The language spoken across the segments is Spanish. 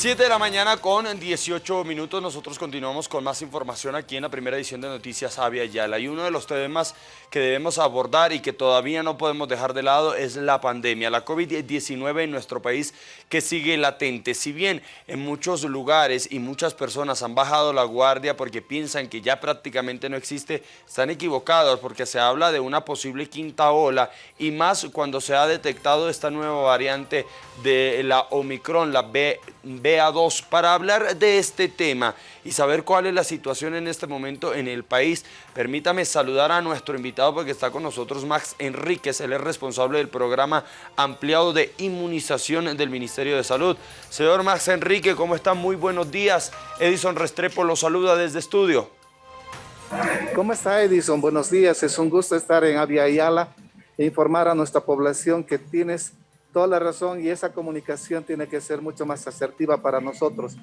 7 de la mañana con 18 minutos, nosotros continuamos con más información aquí en la primera edición de Noticias Avia Yala. Y uno de los temas que debemos abordar y que todavía no podemos dejar de lado es la pandemia, la COVID-19 en nuestro país que sigue latente. Si bien en muchos lugares y muchas personas han bajado la guardia porque piensan que ya prácticamente no existe, están equivocados porque se habla de una posible quinta ola y más cuando se ha detectado esta nueva variante de la Omicron, la B BA2 para hablar de este tema y saber cuál es la situación en este momento en el país. Permítame saludar a nuestro invitado porque está con nosotros Max Enríquez, él es responsable del programa ampliado de inmunización del Ministerio de Salud. Señor Max Enrique, ¿cómo está? Muy buenos días. Edison Restrepo lo saluda desde estudio. ¿Cómo está Edison? Buenos días, es un gusto estar en Avia Ayala e informar a nuestra población que tienes toda la razón y esa comunicación tiene que ser mucho más asertiva para nosotros.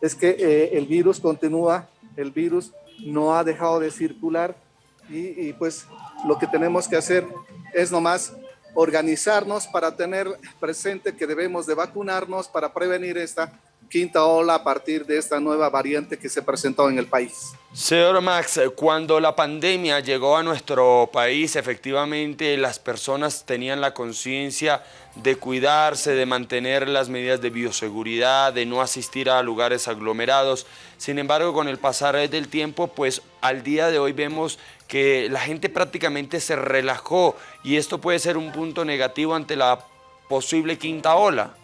Es que eh, el virus continúa, el virus no ha dejado de circular y, y, pues lo que tenemos que hacer es nomás organizarnos para tener presente que debemos de vacunarnos para prevenir esta quinta ola a partir de esta nueva variante que se presentó en el país. Señor Max, cuando la pandemia llegó a nuestro país, efectivamente las personas tenían la conciencia de cuidarse, de mantener las medidas de bioseguridad, de no asistir a lugares aglomerados. Sin embargo, con el pasar del tiempo, pues al día de hoy vemos que la gente prácticamente se relajó y esto puede ser un punto negativo ante la posible quinta ola.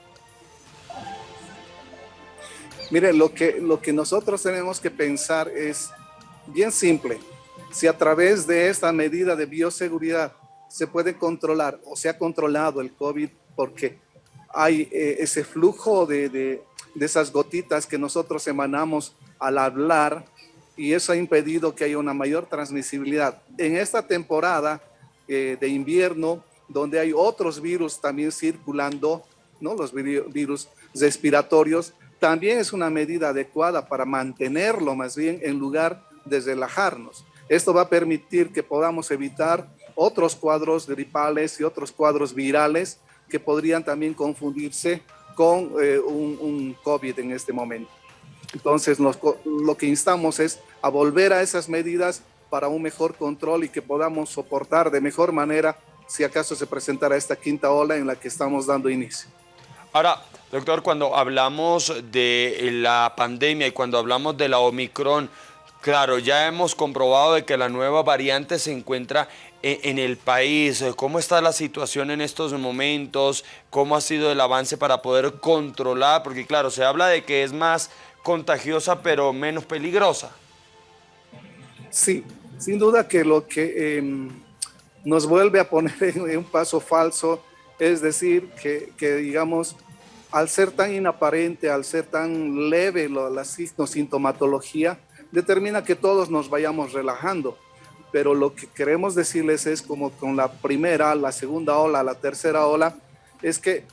Miren, lo que, lo que nosotros tenemos que pensar es bien simple. Si a través de esta medida de bioseguridad se puede controlar o se ha controlado el COVID porque hay eh, ese flujo de, de, de, esas gotitas que nosotros emanamos al hablar y eso ha impedido que haya una mayor transmisibilidad. En esta temporada eh, de invierno, donde hay otros virus también circulando, ¿no? los virus respiratorios, también es una medida adecuada para mantenerlo más bien en lugar de relajarnos. Esto va a permitir que podamos evitar otros cuadros gripales y otros cuadros virales que podrían también confundirse con eh, un, COVID en este momento. Entonces, lo que instamos es a volver a esas medidas para un mejor control y que podamos soportar de mejor manera si acaso se presentara esta quinta ola en la que estamos dando inicio. Ahora, doctor, cuando hablamos de la pandemia y cuando hablamos de la Omicron, claro, ya hemos comprobado de que la nueva variante se encuentra en el país. ¿Cómo está la situación en estos momentos? ¿Cómo ha sido el avance para poder controlar? Porque claro, se habla de que es más contagiosa pero menos peligrosa. Sí, sin duda que lo que eh, nos vuelve a poner en un paso falso es decir, que, digamos, al ser tan inaparente, al ser tan leve la, la sintomatología, determina que todos nos vayamos relajando. Pero lo que queremos decirles es como con la primera, la segunda ola, la tercera ola, es que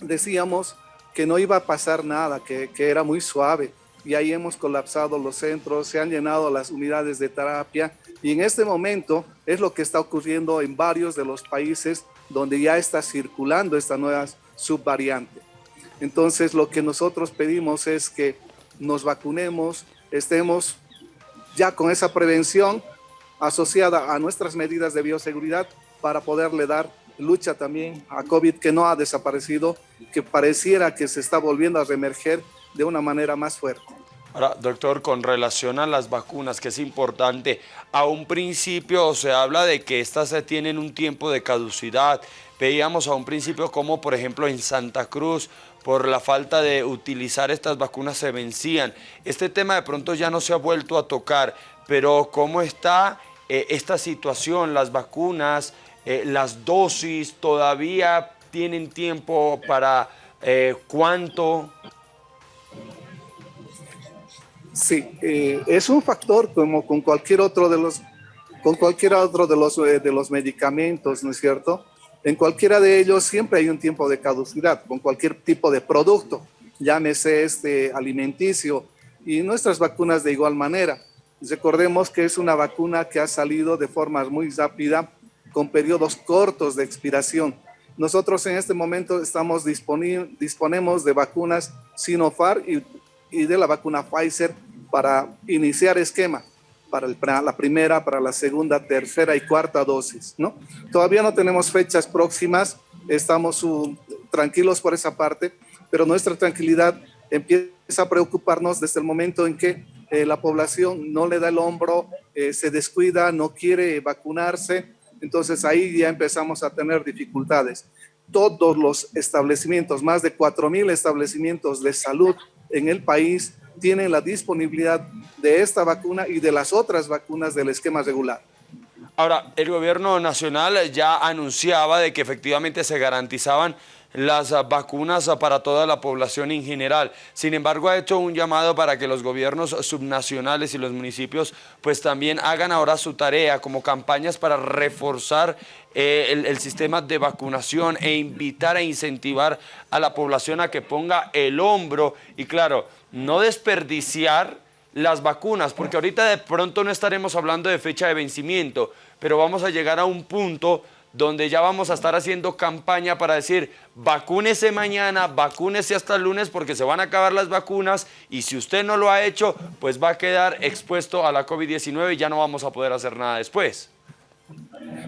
decíamos que no iba a pasar nada, que, que era muy suave. Y ahí hemos colapsado los centros, se han llenado las unidades de terapia. Y en este momento es lo que está ocurriendo en varios de los países donde ya está circulando esta nueva subvariante. Entonces lo que nosotros pedimos es que nos vacunemos, estemos ya con esa prevención asociada a nuestras medidas de bioseguridad para poderle dar lucha también a COVID que no ha desaparecido, que pareciera que se está volviendo a reemerger de una manera más fuerte. Ahora, doctor, con relación a las vacunas, que es importante, a un principio se habla de que estas tienen un tiempo de caducidad. Veíamos a un principio como, por ejemplo, en Santa Cruz, por la falta de utilizar estas vacunas se vencían. Este tema de pronto ya no se ha vuelto a tocar, pero ¿cómo está eh, esta situación? Las vacunas, eh, las dosis, ¿todavía tienen tiempo para eh, cuánto? Sí, eh, es un factor como con cualquier otro de los, con cualquier otro de los, eh, de los medicamentos, ¿no es cierto? En cualquiera de ellos siempre hay un tiempo de caducidad, con cualquier tipo de producto, llámese este alimenticio y nuestras vacunas de igual manera. Recordemos que es una vacuna que ha salido de forma muy rápida, con periodos cortos de expiración. Nosotros en este momento estamos disponemos de vacunas Sinopharm y, y de la vacuna Pfizer para iniciar esquema para, el, la primera, para la segunda, tercera y cuarta dosis, ¿no? Todavía no tenemos fechas próximas, estamos tranquilos por esa parte, pero nuestra tranquilidad empieza a preocuparnos desde el momento en que eh, la población no le da el hombro, eh, se descuida, no quiere vacunarse, entonces ahí ya empezamos a tener dificultades. Todos los establecimientos, más de 4.000 establecimientos de salud en el país, tienen la disponibilidad de esta vacuna y de las otras vacunas del esquema regular. Ahora, el gobierno nacional ya anunciaba de que efectivamente se garantizaban las vacunas para toda la población en general. Sin embargo, ha hecho un llamado para que los gobiernos subnacionales y los municipios pues también hagan ahora su tarea como campañas para reforzar eh, el, el, sistema de vacunación e invitar e incentivar a la población a que ponga el hombro y claro, no desperdiciar las vacunas, porque ahorita de pronto no estaremos hablando de fecha de vencimiento, pero vamos a llegar a un punto donde ya vamos a estar haciendo campaña para decir, vacúnese mañana, vacúnese hasta el lunes porque se van a acabar las vacunas y si usted no lo ha hecho, pues va a quedar expuesto a la COVID-19 y ya no vamos a poder hacer nada después.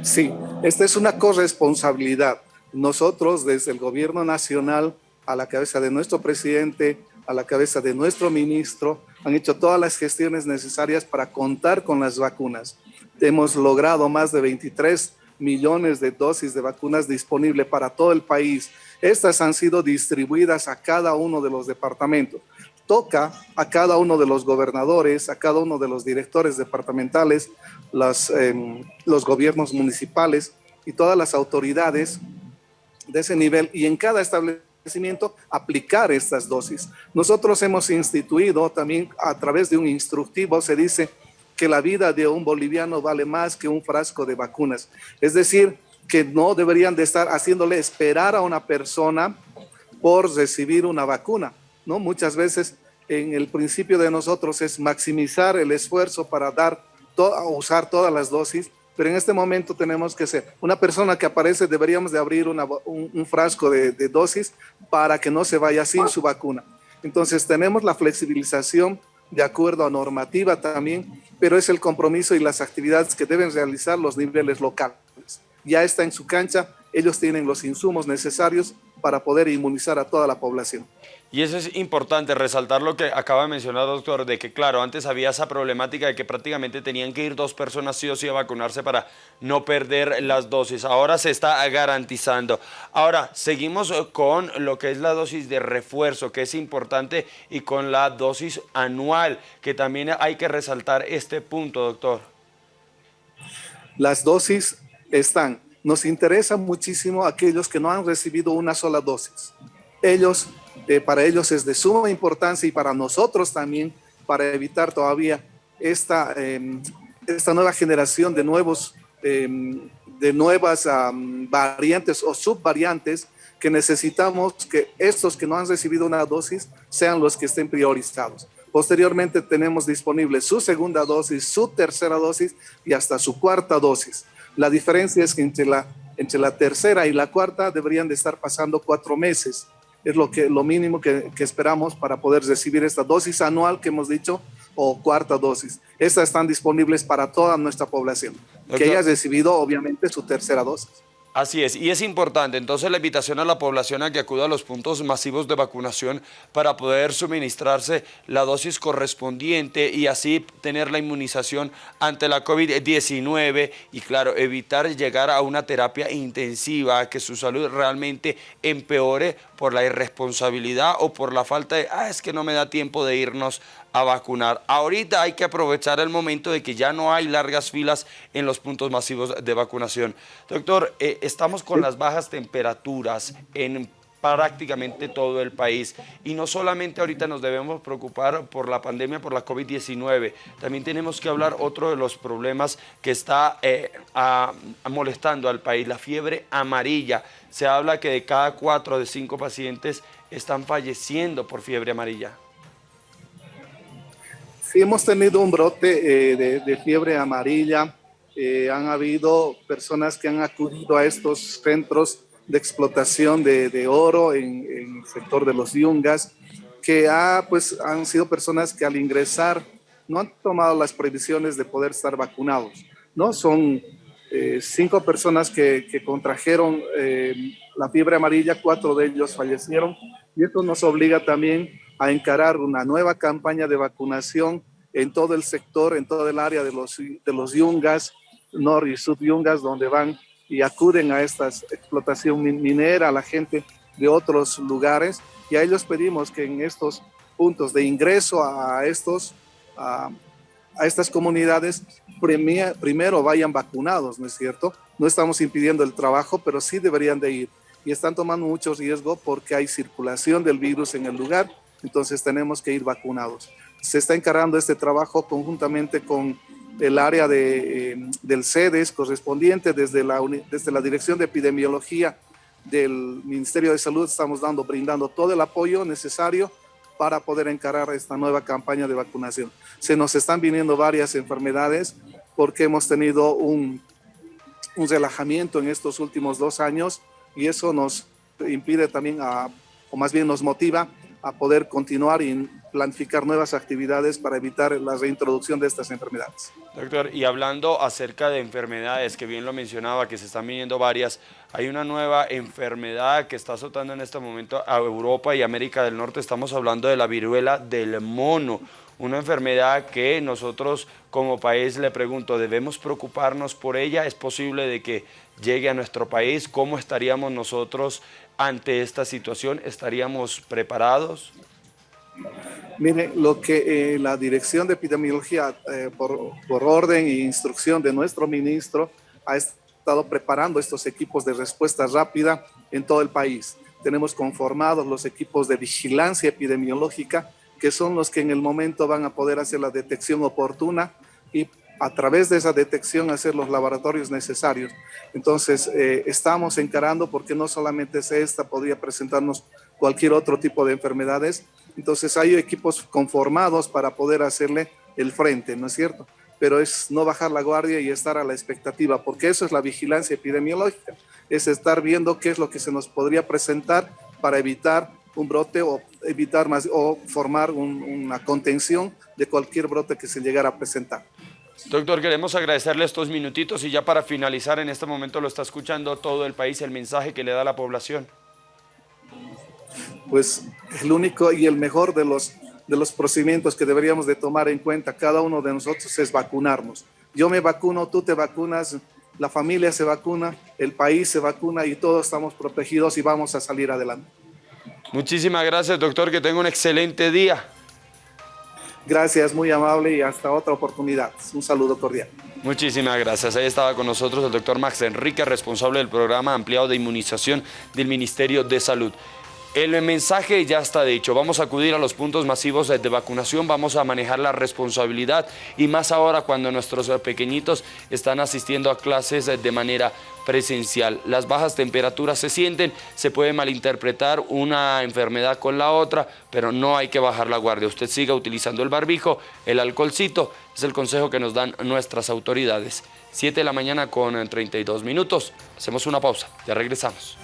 Sí, esta es una corresponsabilidad. Nosotros desde el gobierno nacional, a la cabeza de nuestro presidente, a la cabeza de nuestro ministro, han hecho todas las gestiones necesarias para contar con las vacunas. Hemos logrado más de 23 millones de dosis de vacunas disponibles para todo el país. Estas han sido distribuidas a cada uno de los departamentos. Toca a cada uno de los gobernadores, a cada uno de los directores departamentales, los, em, los gobiernos municipales y todas las autoridades de ese nivel y en cada establecimiento aplicar estas dosis. Nosotros hemos instituido también a través de un instructivo, se dice, que la vida de un boliviano vale más que un frasco de vacunas. Es decir, que no deberían de estar haciéndole esperar a una persona por recibir una vacuna, ¿no? Muchas veces en el principio de nosotros es maximizar el esfuerzo para dar, usar todas las dosis, pero en este momento tenemos que ser una persona que aparece, deberíamos de abrir un, frasco de dosis para que no se vaya sin su vacuna. Entonces tenemos la flexibilización de acuerdo a normativa también, pero es el compromiso y las actividades que deben realizar los niveles locales. Ya está en su cancha, ellos tienen los insumos necesarios para poder inmunizar a toda la población. Y eso es importante, resaltar lo que acaba de mencionar, doctor, de que claro, antes había esa problemática de que prácticamente tenían que ir dos personas sí o sí a vacunarse para no perder las dosis. Ahora se está garantizando. Ahora, seguimos con lo que es la dosis de refuerzo, que es importante, y con la dosis anual, que también hay que resaltar este punto, doctor. Las dosis están. Nos interesa muchísimo aquellos que no han recibido una sola dosis. Ellos eh, para ellos es de suma importancia y para nosotros también, para evitar todavía esta, em, esta nueva generación de, nuevos, em, de nuevas variantes o subvariantes que necesitamos que estos que no han recibido una dosis sean los que estén priorizados. Posteriormente tenemos disponible su segunda dosis, su tercera dosis y hasta su cuarta dosis. La diferencia es que entre la, entre la tercera y la cuarta deberían de estar pasando cuatro meses es lo, que, lo mínimo que, que, esperamos para poder recibir esta dosis anual que hemos dicho o cuarta dosis. Estas están disponibles para toda nuestra población, que haya recibido obviamente su tercera dosis. Así es, y es importante entonces la invitación a la población a que acuda a los puntos masivos de vacunación para poder suministrarse la dosis correspondiente y así tener la inmunización ante la COVID-19 y claro, evitar llegar a una terapia intensiva, que su salud realmente empeore por la irresponsabilidad o por la falta de, ah, es que no me da tiempo de irnos a vacunar. Ahorita hay que aprovechar el momento de que ya no hay largas filas en los puntos masivos de vacunación. Doctor, eh, estamos con las bajas temperaturas en prácticamente todo el país. Y no solamente ahorita nos debemos preocupar por la pandemia, por la COVID-19, también tenemos que hablar otro de los problemas que está eh, molestando al país, la fiebre amarilla. Se habla que de cada cuatro de cinco pacientes están falleciendo por fiebre amarilla hemos tenido un brote eh, de, fiebre amarilla. Eh, han habido personas que han acudido a estos centros de explotación de, oro en, el sector de los yungas, que ha, pues, han sido personas que al ingresar no han tomado las previsiones de poder estar vacunados. ¿no? Son eh, cinco personas que, que contrajeron eh, la fiebre amarilla, cuatro de ellos fallecieron y esto nos obliga también a encarar una nueva campaña de vacunación en todo el sector, en todo el área de los, de los yungas, nor y sud yungas, donde van y acuden a esta explotación minera, a la gente de otros lugares, y a ellos pedimos que en estos puntos de ingreso a, estos, a, estas comunidades primero vayan vacunados, ¿no es cierto? No estamos impidiendo el trabajo, pero sí deberían de ir. Y están tomando mucho riesgo porque hay circulación del virus en el lugar, entonces tenemos que ir vacunados. Se está encargando este trabajo conjuntamente con el área de, eh, del CEDES correspondiente desde la, desde la Dirección de Epidemiología del Ministerio de Salud estamos dando, brindando todo el apoyo necesario para poder encarar esta nueva campaña de vacunación. Se nos están viniendo varias enfermedades porque hemos tenido un, un relajamiento en estos últimos dos años y eso nos impide también, a, o más bien nos motiva a poder continuar y planificar nuevas actividades para evitar la reintroducción de estas enfermedades. Doctor, y hablando acerca de enfermedades, que bien lo mencionaba, que se están viniendo varias, hay una nueva enfermedad que está azotando en este momento a Europa y América del Norte, estamos hablando de la viruela del mono, una enfermedad que nosotros como país le pregunto, ¿debemos preocuparnos por ella? ¿Es posible de que llegue a nuestro país? ¿Cómo estaríamos nosotros ante esta situación? ¿Estaríamos preparados? Mire, lo que eh, la Dirección de Epidemiología, eh, por, orden e instrucción de nuestro ministro, ha estado preparando estos equipos de respuesta rápida en todo el país. Tenemos conformados los equipos de vigilancia epidemiológica, que son los que en el momento van a poder hacer la detección oportuna y a través de esa detección hacer los laboratorios necesarios. Entonces, eh, estamos encarando porque no solamente es esta, podría presentarnos cualquier otro tipo de enfermedades. Entonces, hay equipos conformados para poder hacerle el frente, ¿no es cierto? Pero es no bajar la guardia y estar a la expectativa, porque eso es la vigilancia epidemiológica, es estar viendo qué es lo que se nos podría presentar para evitar un brote o evitar más o formar una contención de cualquier brote que se llegara a presentar. Doctor, queremos agradecerle estos minutitos y ya para finalizar, en este momento lo está escuchando todo el país, el mensaje que le da la población. Pues el único y el mejor de los, de los procedimientos que deberíamos de tomar en cuenta cada uno de nosotros es vacunarnos. Yo me vacuno, tú te vacunas, la familia se vacuna, el país se vacuna y todos estamos protegidos y vamos a salir adelante. Muchísimas gracias, doctor. Que tenga un excelente día. Gracias, muy amable y hasta otra oportunidad. Un saludo cordial. Muchísimas gracias. Ahí estaba con nosotros el doctor Max Enrique, responsable del programa ampliado de inmunización del Ministerio de Salud. El mensaje ya está dicho, vamos a acudir a los puntos masivos de vacunación, vamos a manejar la responsabilidad y más ahora cuando nuestros pequeñitos están asistiendo a clases de manera presencial. Las bajas temperaturas se sienten, se puede malinterpretar una enfermedad con la otra, pero no hay que bajar la guardia. Usted siga utilizando el barbijo, el alcoholcito, es el consejo que nos dan nuestras autoridades. 7 de la mañana con 32 minutos. Hacemos una pausa, ya regresamos.